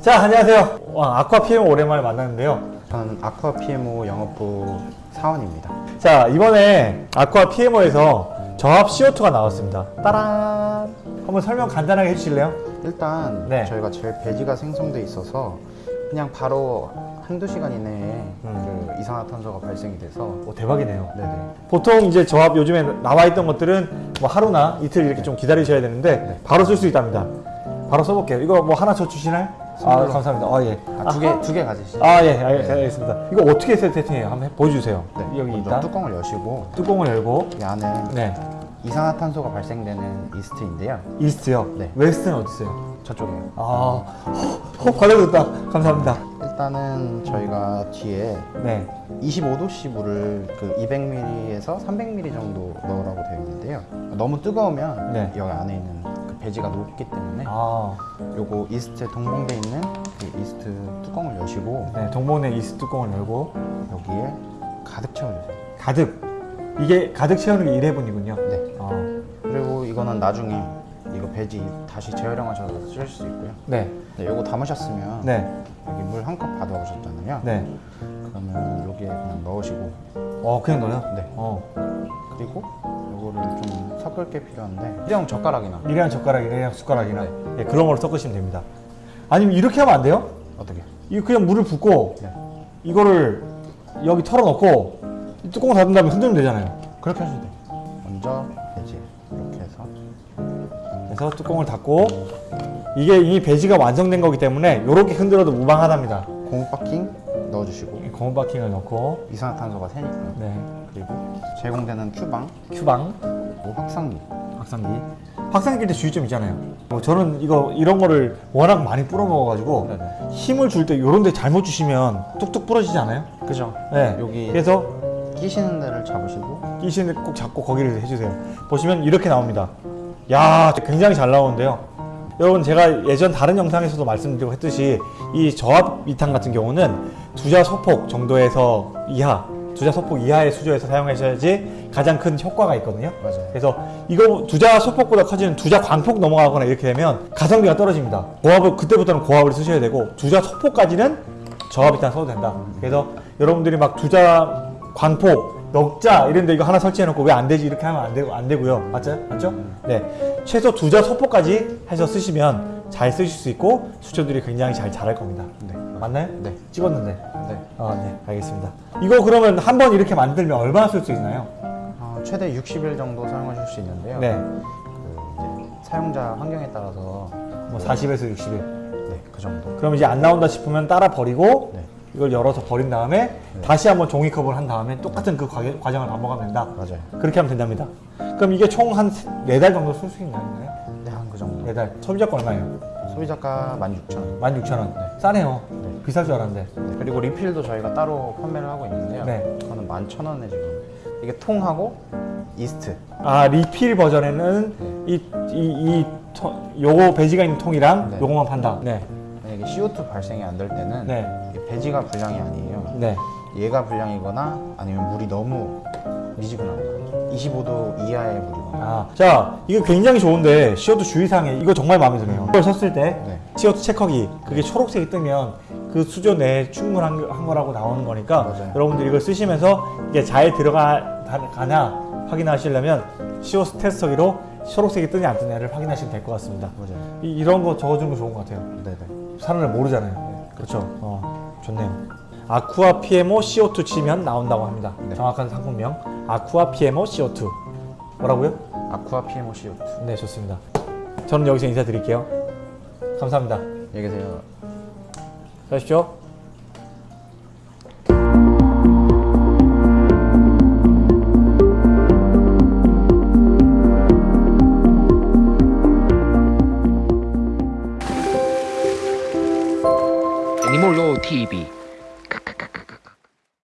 자 안녕하세요 와, 아쿠아 PM 오랜만에 만났는데요 저는 아쿠아 PMO 영업부 사원입니다. 자 이번에 아쿠아 PMO에서 저압 CO2가 나왔습니다 따란 한번 설명 간단하게 해주실래요? 일단 네. 저희가 제일 배지가 생성돼 있어서 그냥 바로 한두 시간 이내에 음. 그 이산화탄소가 발생이 돼서 오 대박이네요 네네. 보통 이제 저압 요즘에 나와 있던 것들은 뭐 하루나 이틀 이렇게 좀 기다리셔야 되는데 바로 쓸 수 있답니다 바로 써볼게요 이거 뭐 하나 저 주시나요? 아. 감사합니다 아 예 아, 두개 두 개 가지시죠. 아, 예, 알- 알겠습니다. 이거 어떻게 세팅해요? 한번 해- 보여주세요. 네. 여기 있다. 뚜껑을 여시고 뚜껑을 열고, 이 안에 네. 이산화탄소가 발생되는 이스트인데요. 이스트요. 네. West는 어디 있어요? 저쪽에요. 아, 어, 받아줬다. 감사합니다. 일단은 저희가 뒤에 네. 25도씨 물을 그 200ml에서 300ml 정도 넣으라고 되어 있는데요. 너무 뜨거우면 네. 여기 안에 있는 그 배지가 녹기 때문에 아, 요거 이스트에 동봉돼 있는 그 이스트 뚜껑을 여시고 네. 동봉의 이스트 뚜껑을 열고, 여기에 가득 채워주세요. 가득. 이게 가득 채우는 게 1회분이군요. 네. 아, 그리고 이거는 나중에 이거 배지 다시 재활용하셔서 쓰실 수 있고요. 네. 네, 요거 담으셨으면 네. 여기 물 한 컵 받아오셨잖아요. 네. 그러면 여기에 그냥 넣으시고 어, 그냥 넣어요? 네. 어. 그리고 요거를 좀 섞을 게 필요한데 일회용 젓가락이나 일회용 젓가락이나 일회용 숟가락이나 예, 그런 걸로 섞으시면 됩니다. 아니면 이렇게 하면 안 돼요? 어떻게? 이거 그냥 물을 붓고, 네. 이거를 여기 털어놓고, 이 뚜껑 닫은 다음에 흔들면 되잖아요. 그렇게 하셔도 돼요. 먼저 배지 이렇게 해서 그래서 뚜껑을 닫고 이게 이미 배지가 완성된 거기 때문에 이렇게 흔들어도 무방하답니다. 고무 바킹 넣어주시고 고무 바킹을 넣고 이산화탄소가 새니까요. 네 그리고 제공되는 큐방, 큐방 뭐 확산기 확산기 확산기 때 주의점 있잖아요. 뭐 저는 이거 이런 거를 워낙 많이 뿌려 먹어가지고 네네. 힘을 줄 때 이런 데 잘못 주시면 뚝뚝 부러지지 않아요? 그죠? 네 여기 그래서 끼시는 데를 잡으시고 끼시는 데 꼭 잡고 거기를 해주세요. 보시면 이렇게 나옵니다. 야 굉장히 잘 나오는데요. 여러분 제가 예전 다른 영상에서도 말씀드리고 했듯이 이 저압 미탄 같은 경우는 두자 소폭 정도에서 이하 두자 소폭 이하의 수조에서 사용하셔야지 가장 큰 효과가 있거든요. 맞아요. 그래서 이거 두자 소폭보다 커지는 두자 광폭 넘어가거나 이렇게 되면 가성비가 떨어집니다. 고압을 그때부터는 고압을 쓰셔야 되고 두자 소폭까지는 저압 미탄 써도 된다. 그래서 여러분들이 막 두자 광폭 넉자 이런데 이거 하나 설치해 놓고 왜 안 되지 이렇게 하면 안 되고 안 되고요. 맞죠? 맞죠? 네. 최소 두 자 소폭까지 해서 쓰시면 잘 쓰실 수 있고 수초들이 굉장히 잘 자랄 겁니다. 네. 맞나요? 네. 찍었는데. 네. 아, 네. 알겠습니다. 이거 그러면 한 번 이렇게 만들면 얼마나 쓸 수 있나요? 어, 최대 60일 정도 사용하실 수 있는데요. 네. 그 이제 사용자 환경에 따라서 뭐 40에서 60일. 네, 그 정도. 그럼 이제 안 나온다 싶으면 따라 버리고 네. 이걸 열어서 버린 다음에 다시 한번 종이컵을 한 다음에 똑같은 그 과- 과정을 반복하면 된다. 맞아요. 그렇게 하면 된답니다. 그럼 이게 총 한 네 달 정도 쓸 수 있나요? 네, 한 그 정도. 네 달. 소비자가 얼마예요? 소비자가 16,000원. 16,000원. 싸네요. 네. 비쌀 줄 알았는데. 네, 그리고 리필도 저희가 따로 판매를 하고 있는데요. 네. 그거는 11,000원에 지금 이게 통하고 이스트. 아 리필 버전에는 이 이이 요거 배지가 있는 통이랑 네. 요거만 판다. 네. 만약에 CO2 발생이 안 될 때는 네. 이게 배지가 불량이 아니에요. 네. 얘가 불량이거나 아니면 물이 너무 미지근하거나 25도 이하의 물이거나 아, 자, 이거 굉장히 좋은데 CO2 주의사항에 이거 정말 마음에 드네요. 이걸 썼을 때 네. CO2 체커기 그게 초록색이 뜨면 그 수조 내에 충분한 거- 거라고 나오는 거니까 맞아요. 여러분들이 이걸 쓰시면서 이게 잘 들어가나 확인하시려면 CO2 테스터기로 초록색이 뜨냐 안 뜨냐를 확인하시면 될 것 같습니다. 맞아요. 이, 이런 거 적어주는 거 좋은 것 같아요. 네네. 사람을 모르잖아요. 그렇죠. 어, 좋네요. 아쿠아 PMO CO2 치면 나온다고 합니다. 네. 정확한 상품명 아쿠아 PMO CO2 뭐라고요? 아쿠아 PMO CO2. 네, 좋습니다. 저는 여기서 인사드릴게요. 감사합니다. 안녕히 계세요. 가십시오. Kibi.